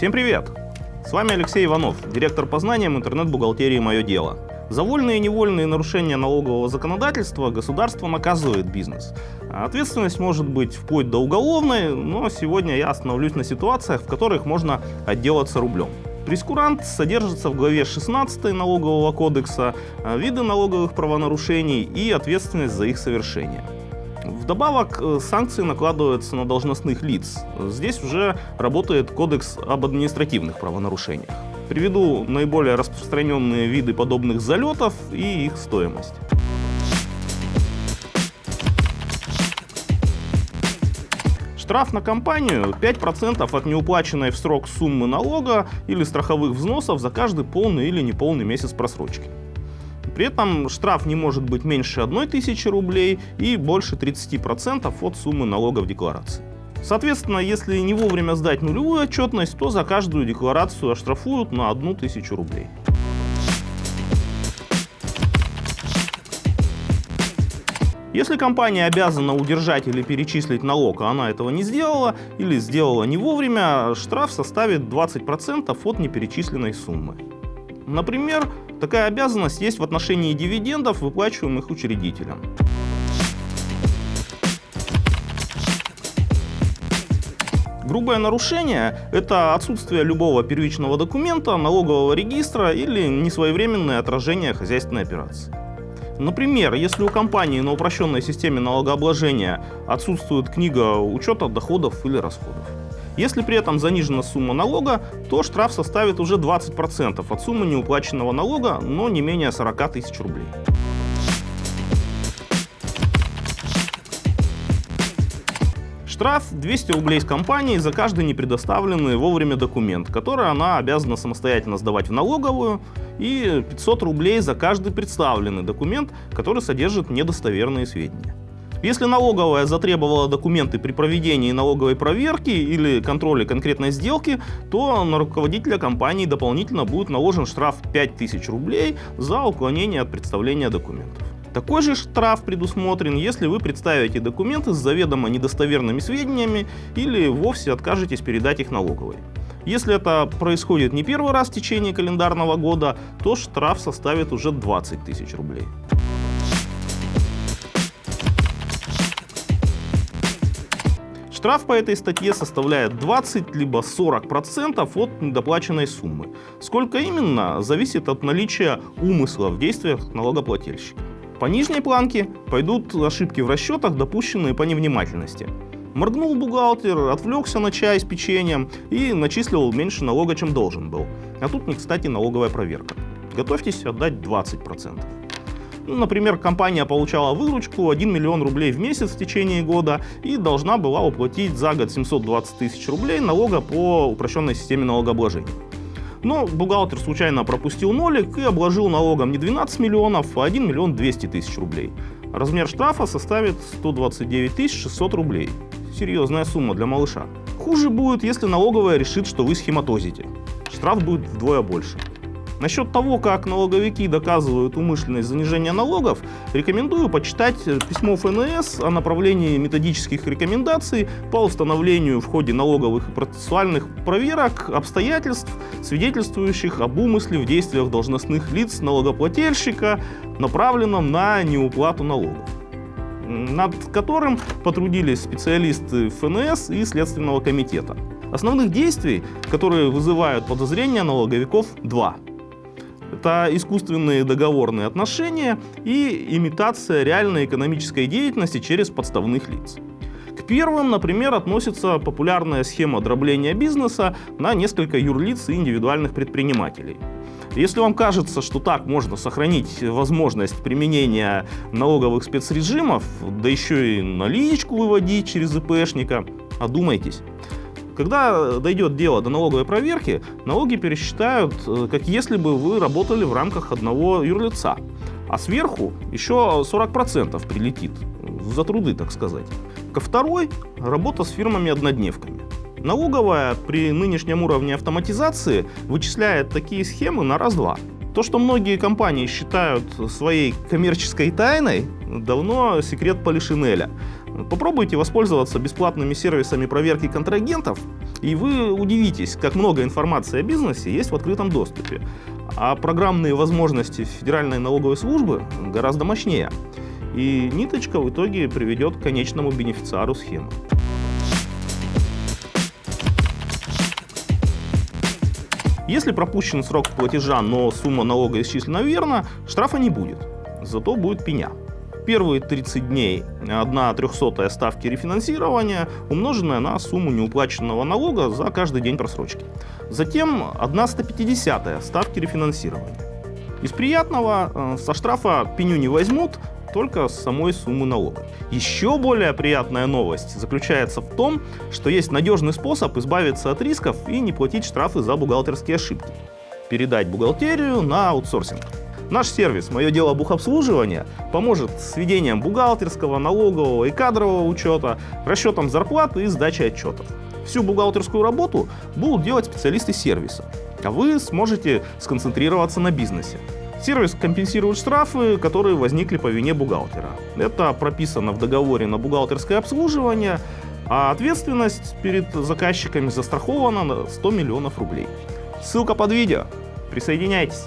Всем привет! С вами Алексей Иванов, директор по знаниям интернет-бухгалтерии «Мое дело». За вольные и невольные нарушения налогового законодательства государство наказывает бизнес. Ответственность может быть вплоть до уголовной, но сегодня я остановлюсь на ситуациях, в которых можно отделаться рублем. Прескурант содержится в главе 16 налогового кодекса, виды налоговых правонарушений и ответственность за их совершение. Вдобавок, э, санкции накладываются на должностных лиц. Здесь уже работает кодекс об административных правонарушениях. Приведу наиболее распространенные виды подобных залетов и их стоимость. Штраф на компанию 5% от неуплаченной в срок суммы налога или страховых взносов за каждый полный или неполный месяц просрочки. При этом штраф не может быть меньше 1000 рублей и больше 30% от суммы налога в декларации. Соответственно, если не вовремя сдать нулевую отчетность, то за каждую декларацию оштрафуют на 1000 рублей. Если компания обязана удержать или перечислить налог, а она этого не сделала, или сделала не вовремя, штраф составит 20% от неперечисленной суммы. Например, такая обязанность есть в отношении дивидендов, выплачиваемых учредителям. Грубое нарушение – это отсутствие любого первичного документа, налогового регистра или несвоевременное отражение хозяйственной операции. Например, если у компании на упрощенной системе налогообложения отсутствует книга учета доходов или расходов. Если при этом занижена сумма налога, то штраф составит уже 20% от суммы неуплаченного налога, но не менее 40 тысяч рублей. Штраф 200 рублей с компании за каждый непредоставленный вовремя документ, который она обязана самостоятельно сдавать в налоговую, и 500 рублей за каждый представленный документ, который содержит недостоверные сведения. Если налоговая затребовала документы при проведении налоговой проверки или контроля конкретной сделки, то на руководителя компании дополнительно будет наложен штраф 5000 рублей за уклонение от представления документов. Такой же штраф предусмотрен, если вы представите документы с заведомо недостоверными сведениями или вовсе откажетесь передать их налоговой. Если это происходит не первый раз в течение календарного года, то штраф составит уже 20 тысяч рублей. Штраф по этой статье составляет 20 либо 40% от недоплаченной суммы. Сколько именно, зависит от наличия умысла в действиях налогоплательщика. По нижней планке пойдут ошибки в расчетах, допущенные по невнимательности. Моргнул бухгалтер, отвлекся на чай с печеньем и начислил меньше налога, чем должен был. А тут не кстати налоговая проверка. Готовьтесь отдать 20%. Ну, например, компания получала выручку 1 миллион рублей в месяц в течение года и должна была уплатить за год 720 тысяч рублей налога по упрощенной системе налогообложения. Но бухгалтер случайно пропустил нолик и обложил налогом не 12 миллионов, а 1 миллион 200 тысяч рублей. Размер штрафа составит 129 600 рублей. Серьезная сумма для малыша. Хуже будет, если налоговая решит, что вы схематозите. Штраф будет вдвое больше. Насчет того, как налоговики доказывают умышленность занижения налогов, рекомендую почитать письмо ФНС о направлении методических рекомендаций по установлению в ходе налоговых и процессуальных проверок обстоятельств, свидетельствующих об умысле в действиях должностных лиц налогоплательщика, направленном на неуплату налогов над которым потрудились специалисты ФНС и Следственного комитета. Основных действий, которые вызывают подозрения налоговиков, два. Это искусственные договорные отношения и имитация реальной экономической деятельности через подставных лиц. К первым, например, относится популярная схема дробления бизнеса на несколько юрлиц и индивидуальных предпринимателей. Если вам кажется, что так можно сохранить возможность применения налоговых спецрежимов, да еще и наличку выводить через ИПшника, одумайтесь. Когда дойдет дело до налоговой проверки, налоги пересчитают, э, как если бы вы работали в рамках одного юрлица. А сверху еще 40% прилетит, за труды, так сказать. Ко второй – работа с фирмами-однодневками. Налоговая при нынешнем уровне автоматизации вычисляет такие схемы на раз-два. То, что многие компании считают своей коммерческой тайной, давно секрет Полишинеля. Попробуйте воспользоваться бесплатными сервисами проверки контрагентов, и вы удивитесь, как много информации о бизнесе есть в открытом доступе. А программные возможности Федеральной налоговой службы гораздо мощнее. И ниточка в итоге приведет к конечному бенефициару схемы. Если пропущен срок платежа, но сумма налога исчислена верно, штрафа не будет, зато будет пеня. Первые 30 дней 1 трехсотая ставки рефинансирования, умноженная на сумму неуплаченного налога за каждый день просрочки. Затем 1 150 ставки рефинансирования. Из приятного э, со штрафа пеню не возьмут, только с самой суммы налога. Еще более приятная новость заключается в том, что есть надежный способ избавиться от рисков и не платить штрафы за бухгалтерские ошибки. Передать бухгалтерию на аутсорсинг. Наш сервис «Мое дело бухобслуживания» поможет с ведением бухгалтерского, налогового и кадрового учета, расчетом зарплаты и сдачей отчетов. Всю бухгалтерскую работу будут делать специалисты сервиса, а вы сможете сконцентрироваться на бизнесе. Сервис компенсирует штрафы, которые возникли по вине бухгалтера. Это прописано в договоре на бухгалтерское обслуживание, а ответственность перед заказчиками застрахована на 100 миллионов рублей. Ссылка под видео. Присоединяйтесь.